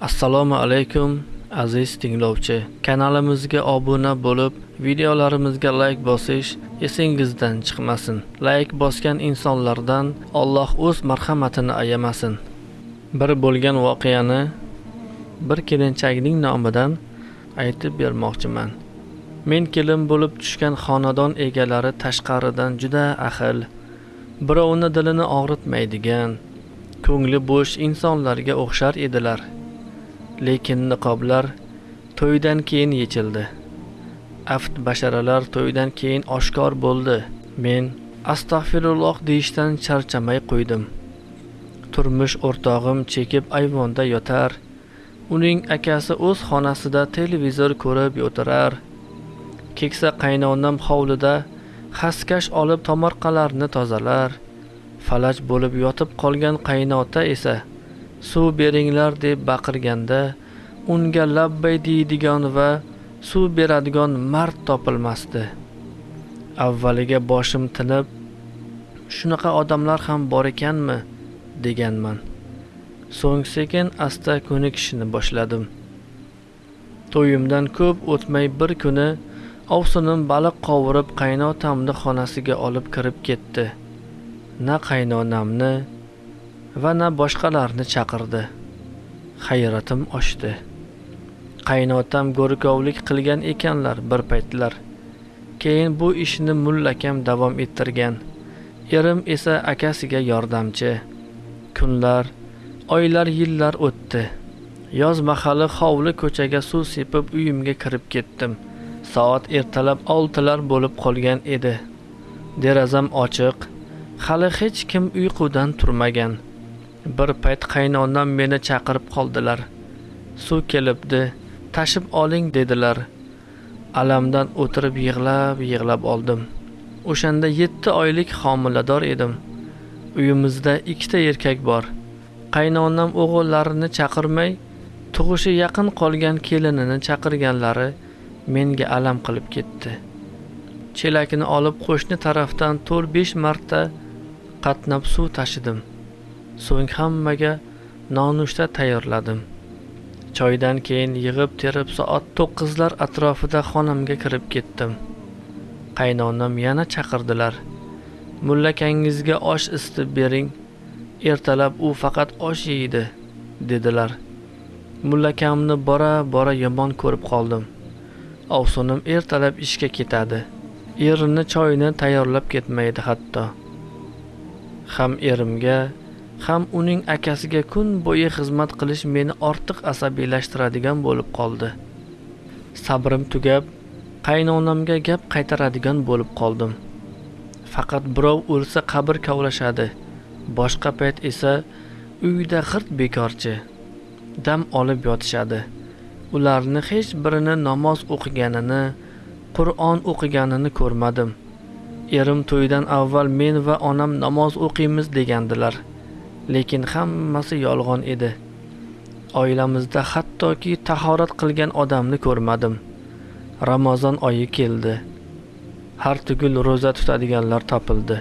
assalomu alaykum aziz tinglovchi. Kanalimizga obuna bo'lib videolarimizga layk bosish esingizdan chiqmasin. Layk bosgan insonlardan alloh o'z marhamatini ayamasin. Bir bo'lgan voqeani bir kelinchakning nomidan aytib bermoqchiman. Men kelin bo'lib tushgan xonadon egalari tashqaridan juda ahil birovni dilini og'ritmaydigan ko'ngli bo'sh insonlarga o'xshar edilar. Lekin niqoblar to'ydan keyin yechildi. Aft basharalar to'ydan keyin oshkor bo'ldi. Men astag'firulloh deyishdan charchamay qo'ydim. Turmush o'rtog'im chekib ayvonda yotar. Uning akasi o'z xonasida televizor ko'rib o'tirar keksa qaynonam hovlida xaskash olib tomorqalarni tozalar. Falaj bo'lib yotib qolgan qaynota esa suv beringlar deb baqirganda unga labbay deydigan va suv beradigan mard topilmasdi. Avvaliga boshim tinib shunaqa odamlar ham bor ekanmi? deganman. So'ng sekin asta ko'nikishni boshladim. To'yimdan ko'p o'tmay bir kuni ovsinim baliq qovurib qaynotamni xonasiga olib kirib ketdi. Na qaynonamni va na boshqalarni chaqirdi. Hayratim oshdi. Qaynotam go'rkovlik qilgan ekanlar bir paytlar. Keyin bu ishni mullakam davom ettirgan. Erim esa akasiga yordamchi. Kunlar oylar yillar o'tdi. Yoz mahali hovli ko'chaga suv sepib uyimga kirib ketdim. Soat ertalab oltilar bo'lib qolgan edi. Derazam ochiq. Hali hech kim uyqudan turmagan. Bir payt qaynonam meni chaqirib qoldilar. Suv kelibdi tashib oling dedilar. Alamdan o'tirib yig'lab yig'lab oldim. O'shanda yetti oylik homilador edim. Uyimizda ikkita erkak bor. Qaynonam o'g'illarini chaqirmay tug'ishi yaqin qolgan kelinini chaqirganlari menga alam qilib ketdi. Chelakni olib qo'shni tarafdan to'rt besh marta qatnab suv tashidim. So'ng hammaga nonushta tayyorladim. Choydan keyin yig'ib terib soat to'qqizlar atrofida xonamga kirib ketdim. Qaynonam yana chaqirdilar. Mullakangizga osh isitib bering. Ertalab u faqat osh yeydi dedilar. Mullakamni bora bora yomon ko'rib qoldim. Ovsinim ertalab ishga ketadi. Erini choyni tayyorlab ketmaydi hatto. Ham erimga ham uning akasiga kun bo'yi xizmat qilish meni ortiq asabiylashtiradigan bo'lib qoldi. Sabrim tugab qaynonamga gap qaytaradigan bo'lib qoldim. Faqat birov o'lsa qabr kavlashadi. Boshqa payt esa uyda g'irt bekorchi dam olib yotishadi. Ularni hech birini namoz o'qiganini qur'on o'qiganini ko'rmadim. Erim to'ydan avval men va onam namoz o'qiymiz degandilar. Lekin hammasi yolg'on edi. Oilamizda hattoki tahorat qilgan odamni ko'rmadim. Ramazon oyi keldi. Har tugul ro'za tutadiganlar topildi.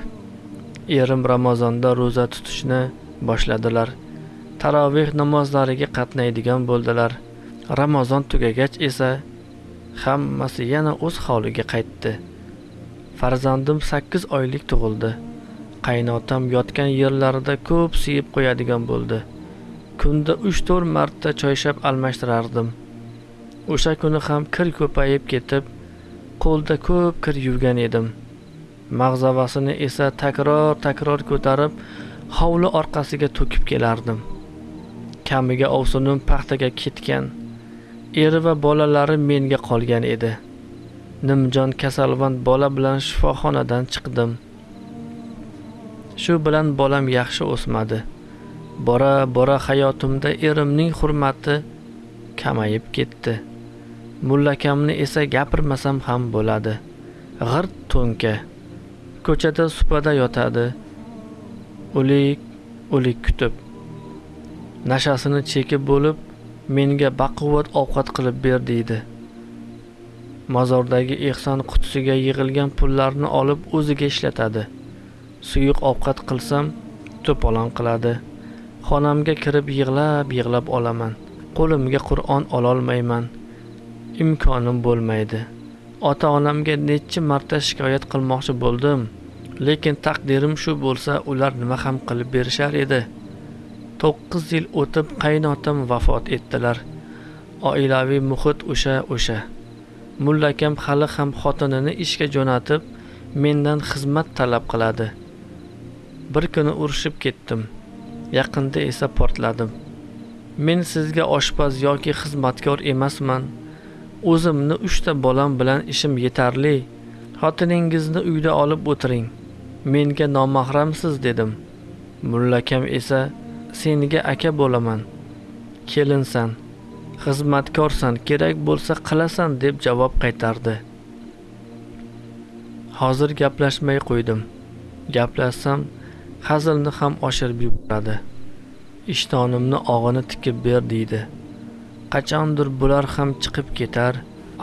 Erim ramazonda ro'za tutishni boshladilar. Taroveh namozlariga qatnaydigan bo'ldilar. Ramazon tugagach esa hammasi yana o'z holiga qaytdi. Farzandim sakkiz oylik tug'ildi. Qaynotam yotgan yerlarida ko'p siyib qo'yadigan bo'ldi. Kunda uch to'rt marta choyshab almashtirardim. O'sha kuni ham kir ko'payib ketib qo'lda ko'p kir yuvgan edim. Mag'zavasini esa takror takror ko'tarib hovli orqasiga to'kib kelardim. Kamiga ovsinim paxtaga ketgan eri va bolalari menga qolgan edi. Nimjon kasalvand bola bilan shifoxonadan chiqdim. Shu bilan bolam yaxshi o'smadi. Bora bora hayotimda erimning hurmati kamayib ketdi. Mullakamni esa gapirmasam ham bo'ladi. G'irt to'nka. Ko'chada supada yotadi. O'lik o'lik kutib. Nashasini chekib bo'lib menga baquvvat ovqat qilib ber deydi. Mozordagi ehson qutisiga yig'ilgan pullarni olib o'ziga ishlatadi. Suyuq ovqat qilsam to'polon qiladi. Xonamga kirib yig'lab yig'lab olaman. Qo'limga qur'on ololmayman. Imkonim bo'lmaydi. Ota onamga necha marta shikoyat qilmoqchi bo'ldim. Lekin taqdirim shu bo'lsa ular nima ham qilib berishar edi. To'qqiz yil o'tib qaynotam vafot etdilar. Oilaviy muhit o'sha o'sha. Mullakam hali ham xotinini ishga jo'natib mendan xizmat talab qiladi. Bir kuni urushib ketdim. Yaqinda esa portladim. Men sizga oshpaz yoki xizmatkor emasman. O'zimni uchta bolam bilan ishim yetarli. Xotiningizni uyda olib o'tiring. Menga nomahramsiz dedim. Mullakam esa senga aka bo'laman. Kelinsan. Xizmatkorsan. Kerak bo'lsa qilasan deb javob qaytardi. Hozir gaplashmay qo'ydim. Gaplashsam hazilni ham oshirib yuboradi. Ishtonimni og'ini tikib ber deydi. Qachondir bular ham chiqib ketar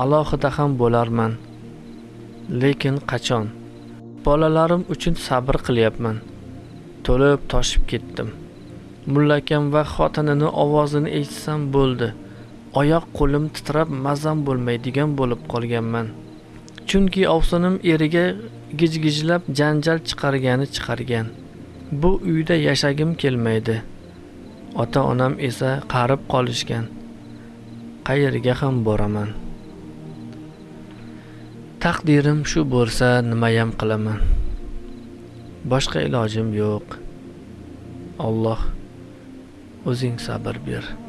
alohida ham bo'larman. Lekin qachon? Bolalarim uchun sabr qilyapman. To'lib toshib ketdim. Mullakam va xotinini ovozini eshitsam bo'ldi. Oyoq qo'lim titrab mazam bo'lmaydigan bo'lib qolganman. Chunki ovsinim eriga gijgijlab janjal chiqargani chiqargan. Bu uyda yashagim kelmaydi. Ota onam esa qarib qolishgan. Qayerga ham boraman. Taqdirim shu bo'lsa nimayam qilaman. Boshqa ilojim yo'q. Olloh o'zing sabr ber.